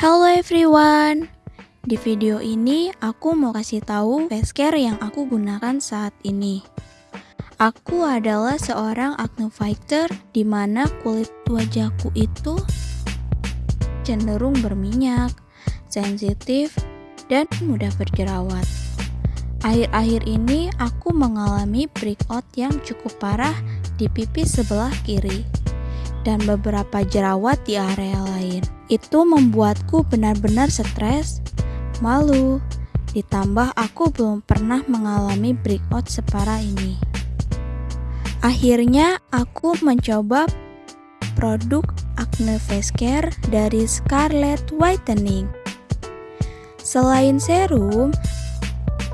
Hello everyone. Di video ini aku mau kasih tahu face care yang aku gunakan saat ini. Aku adalah seorang acne fighter di mana kulit wajahku itu cenderung berminyak, sensitif, dan mudah berjerawat. Akhir-akhir ini aku mengalami breakout yang cukup parah di pipi sebelah kiri dan beberapa jerawat di area lain. Itu membuatku benar-benar stres, malu, ditambah aku belum pernah mengalami breakout separah ini. Akhirnya aku mencoba produk acne face care dari Scarlett Whitening. Selain serum,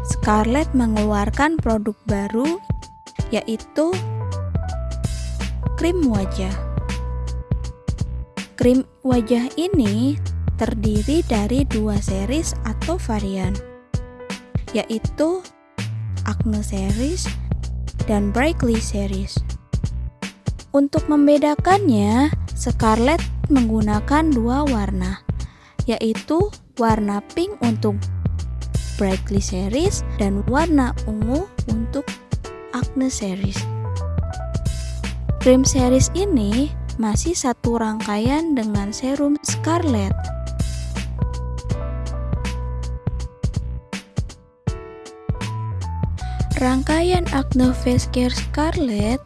Scarlett mengeluarkan produk baru yaitu krim wajah. Krim wajah ini terdiri dari dua series atau varian, yaitu Acne Series dan Brightly Series. Untuk membedakannya, Scarlett menggunakan dua warna, yaitu warna pink untuk Brightly Series dan warna ungu untuk Acne Series. Krim series ini masih satu rangkaian dengan serum Scarlett. Rangkaian Acne Face Care Scarlett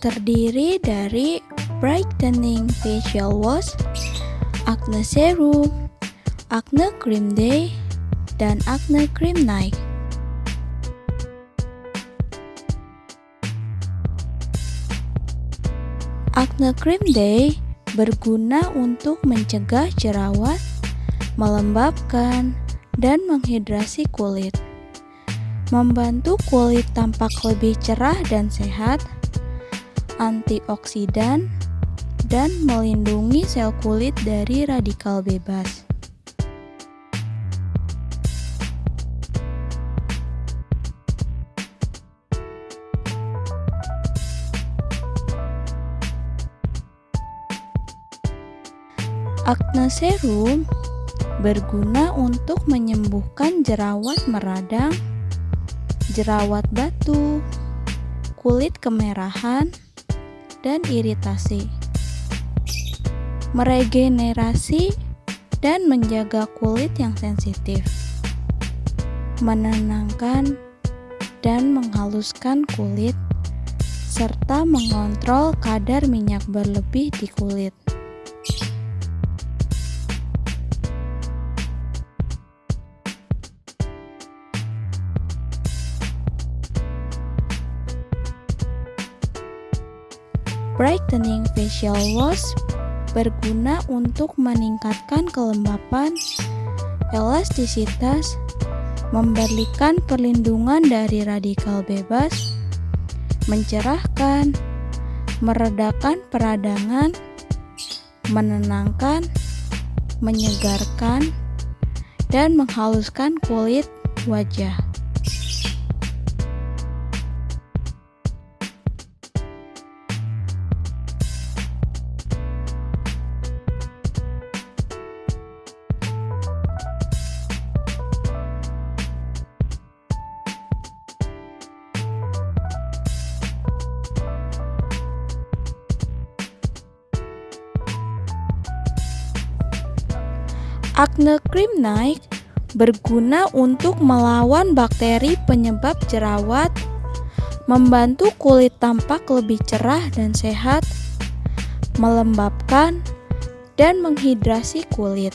terdiri dari Brightening Facial Wash, Acne Serum, Acne Cream Day, dan Acne Cream Night. Acne Cream Day berguna untuk mencegah jerawat, melembabkan, dan menghidrasi kulit. Membantu kulit tampak lebih cerah dan sehat, antioksidan, dan melindungi sel kulit dari radikal bebas. Acne Serum berguna untuk menyembuhkan jerawat meradang, jerawat batu, kulit kemerahan, dan iritasi. Meregenerasi dan menjaga kulit yang sensitif. Menenangkan dan menghaluskan kulit serta mengontrol kadar minyak berlebih di kulit. Brightening Facial Wash berguna untuk meningkatkan kelembapan, elastisitas, memberikan perlindungan dari radikal bebas, mencerahkan, meredakan peradangan, menenangkan, menyegarkan, dan menghaluskan kulit wajah. Acne Cream Night berguna untuk melawan bakteri penyebab jerawat, membantu kulit tampak lebih cerah dan sehat, melembabkan, dan menghidrasi kulit,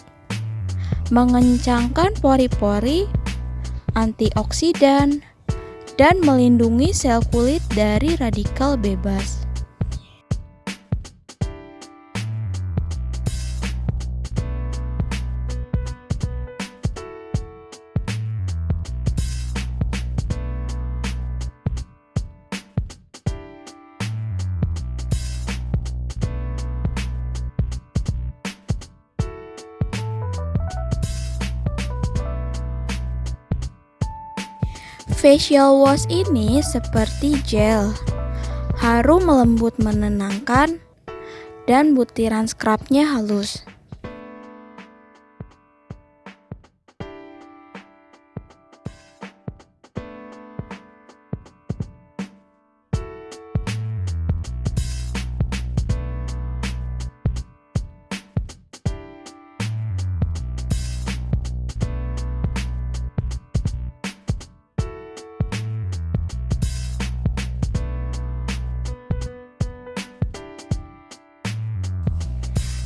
mengencangkan pori-pori, antioksidan, dan melindungi sel kulit dari radikal bebas. Facial wash ini seperti gel, harum melembut menenangkan, dan butiran scrubnya halus.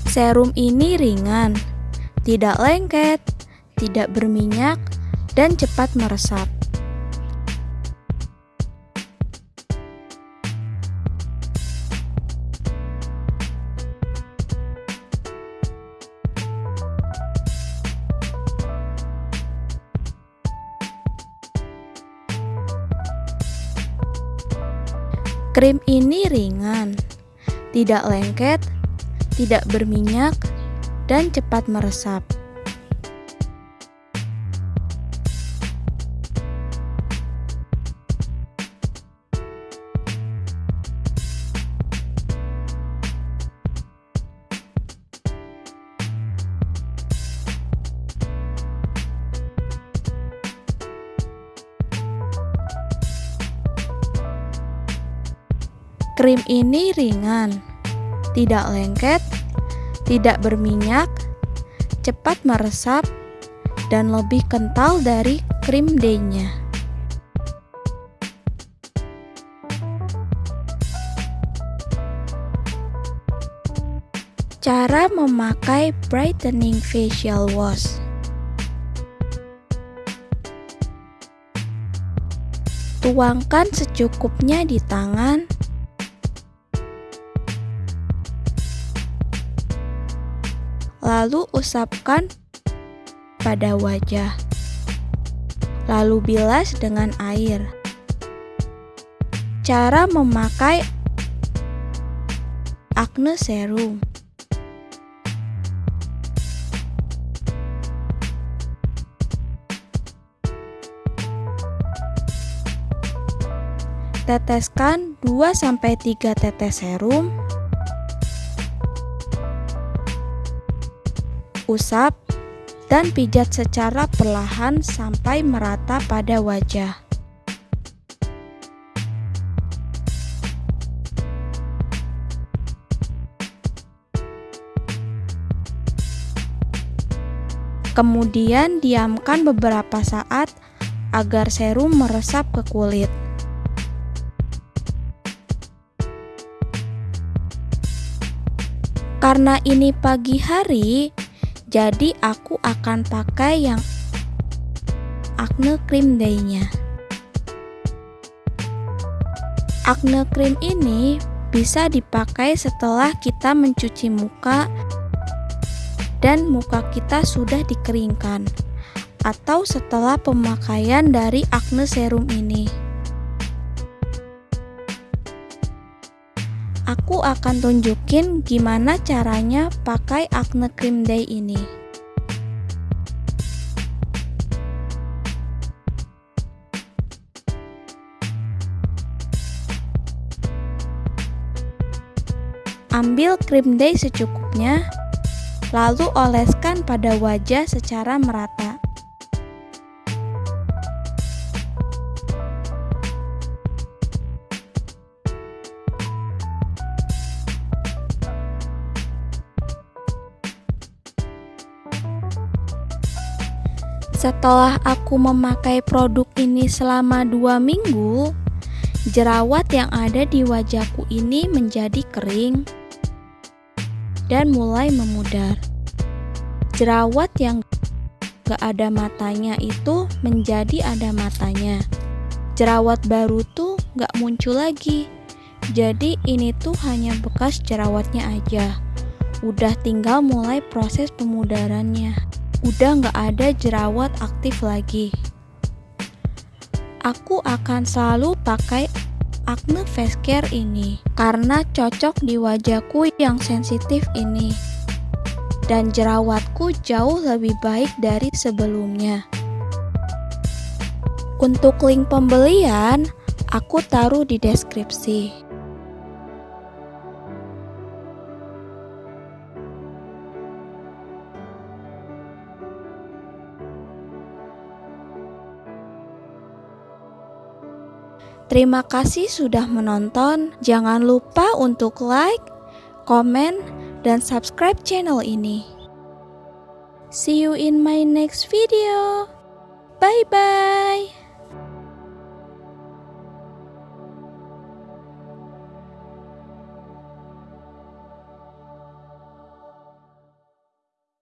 Serum ini ringan, tidak lengket, tidak berminyak, dan cepat meresap. Krim ini ringan, tidak lengket, tidak berminyak, dan cepat meresap. Krim ini ringan, tidak lengket, tidak berminyak, cepat meresap, dan lebih kental dari krim day-nya. Cara memakai brightening facial wash Tuangkan secukupnya di tangan lalu usapkan pada wajah. Lalu bilas dengan air. Cara memakai acne serum. Teteskan 2-3 tetes serum usap, dan pijat secara perlahan sampai merata pada wajah. Kemudian diamkan beberapa saat agar serum meresap ke kulit. Karena ini pagi hari, jadi aku akan pakai yang acne cream day-nya. Acne cream ini bisa dipakai setelah kita mencuci muka dan muka kita sudah dikeringkan atau setelah pemakaian dari acne serum ini. Aku akan tunjukin gimana caranya pakai acne cream day ini. Ambil cream day secukupnya, lalu oleskan pada wajah secara merata. Setelah aku memakai produk ini selama dua minggu, jerawat yang ada di wajahku ini menjadi kering dan mulai memudar. Jerawat yang gak ada matanya itu menjadi ada matanya. Jerawat baru tuh gak muncul lagi. Jadi ini tuh hanya bekas jerawatnya aja. Udah tinggal mulai proses pemudarannya udah nggak ada jerawat aktif lagi. Aku akan selalu pakai Acne Face Care ini karena cocok di wajahku yang sensitif ini. Dan jerawatku jauh lebih baik dari sebelumnya. Untuk link pembelian, aku taruh di deskripsi. Terima kasih sudah menonton. Jangan lupa untuk like, komen, dan subscribe channel ini. See you in my next video. Bye bye.